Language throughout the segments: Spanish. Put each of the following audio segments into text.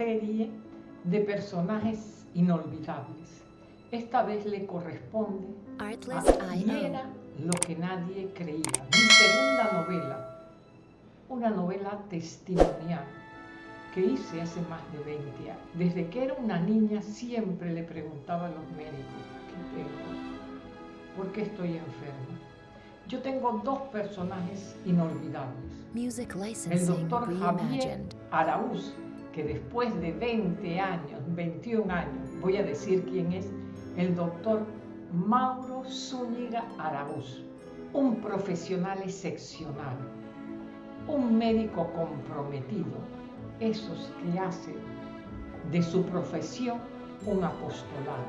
serie de personajes inolvidables. Esta vez le corresponde a Y era lo que nadie creía. Mi segunda novela, una novela testimonial que hice hace más de 20 años. Desde que era una niña siempre le preguntaba a los médicos, ¿qué tengo? ¿Por qué estoy enferma? Yo tengo dos personajes inolvidables. El doctor Javier Araúz, que después de 20 años, 21 años, voy a decir quién es, el doctor Mauro Zúñiga Araúz, un profesional excepcional, un médico comprometido, esos que hacen de su profesión un apostolado.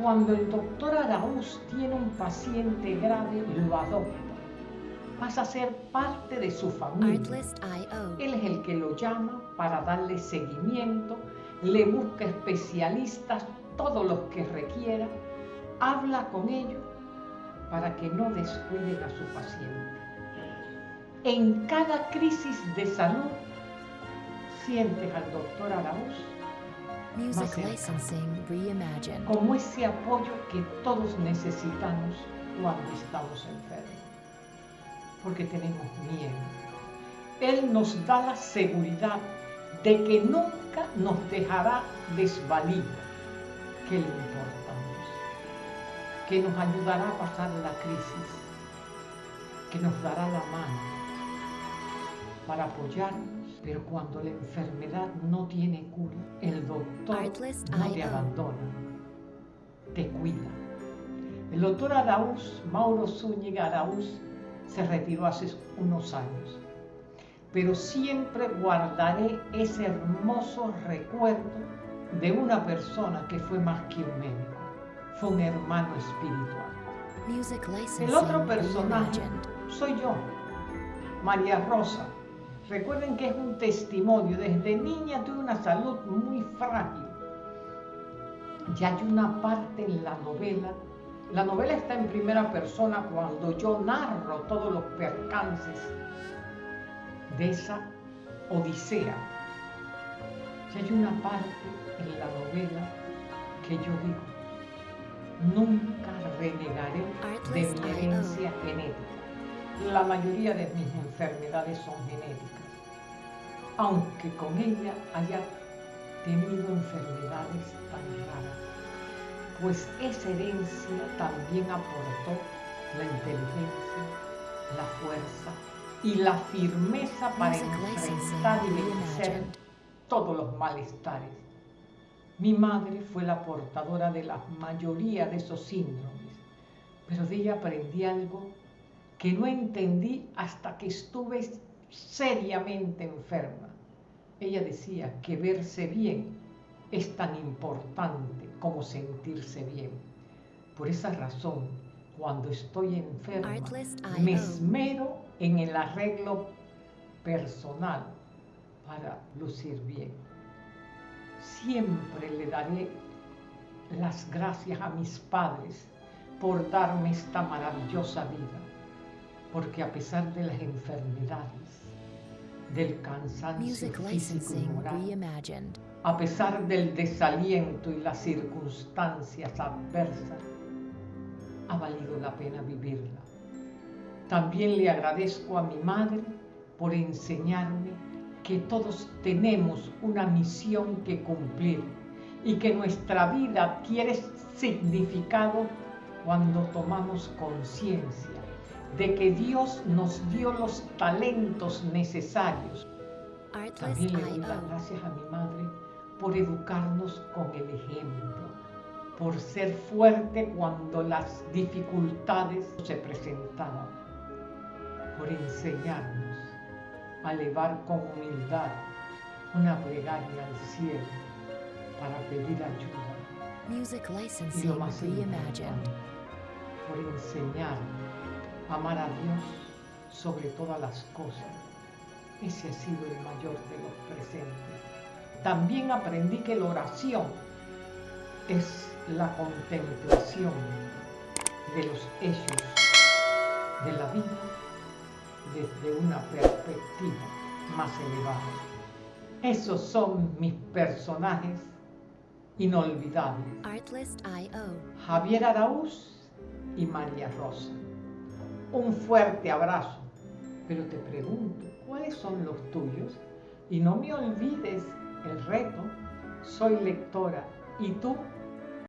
Cuando el doctor Araúz tiene un paciente grave, lo adopta. Pasa a ser parte de su familia. Él es el que lo llama para darle seguimiento, le busca especialistas, todos los que requiera, habla con ellos para que no descuiden a su paciente. En cada crisis de salud sientes al doctor Araúz como ese apoyo que todos necesitamos cuando estamos enfermos, porque tenemos miedo. Él nos da la seguridad de que nunca nos dejará desvalidos, que le importamos, que nos ayudará a pasar la crisis, que nos dará la mano para apoyarnos pero cuando la enfermedad no tiene cura, el doctor no te abandona, te cuida. El doctor Araúz, Mauro Zúñiga Araúz, se retiró hace unos años, pero siempre guardaré ese hermoso recuerdo de una persona que fue más que un médico, fue un hermano espiritual. El otro personaje soy yo, María Rosa, Recuerden que es un testimonio. Desde niña tuve una salud muy frágil. Ya hay una parte en la novela. La novela está en primera persona cuando yo narro todos los percances de esa odisea. Ya hay una parte en la novela que yo digo, nunca renegaré de mi herencia genética la mayoría de mis enfermedades son genéticas, aunque con ella haya tenido enfermedades pues esa herencia también aportó la inteligencia, la fuerza y la firmeza para enfrentar y vencer todos los malestares. Mi madre fue la portadora de la mayoría de esos síndromes, pero de ella aprendí algo que no entendí hasta que estuve seriamente enferma. Ella decía que verse bien es tan importante sentirse bien. Por esa razón, cuando estoy enferma, me esmero en el arreglo personal para lucir bien. Siempre le daré las gracias a mis padres por darme esta maravillosa vida porque a pesar de las enfermedades, del cansancio físico y moral, a pesar del desaliento y las circunstancias adversas, ha valido la pena vivirla. También le agradezco a mi madre por enseñarme que todos tenemos una misión que cumplir y que nuestra vida tiene significado cuando tomamos conciencia de que Dios nos dio los talentos necesarios. También le doy las gracias a mi madre por educarnos con el ejemplo, por ser fuerte cuando las dificultades se presentaban, por enseñarnos a elevar con humildad una plegaria al cielo para pedir ayuda. y lo más importante, por enseñarnos amar a Dios sobre todas las cosas. Ese ha sido el mayor de los presentes. También aprendí que la oración es la contemplación de los hechos de la vida desde una perspectiva más elevada. Esos son mis personajes inolvidables. Javier Araúz y María Rosa. Un fuerte abrazo. Pero te pregunto, ¿cuáles son los tuyos? Y no me olvides el reto. Soy lectora. ¿Y tú?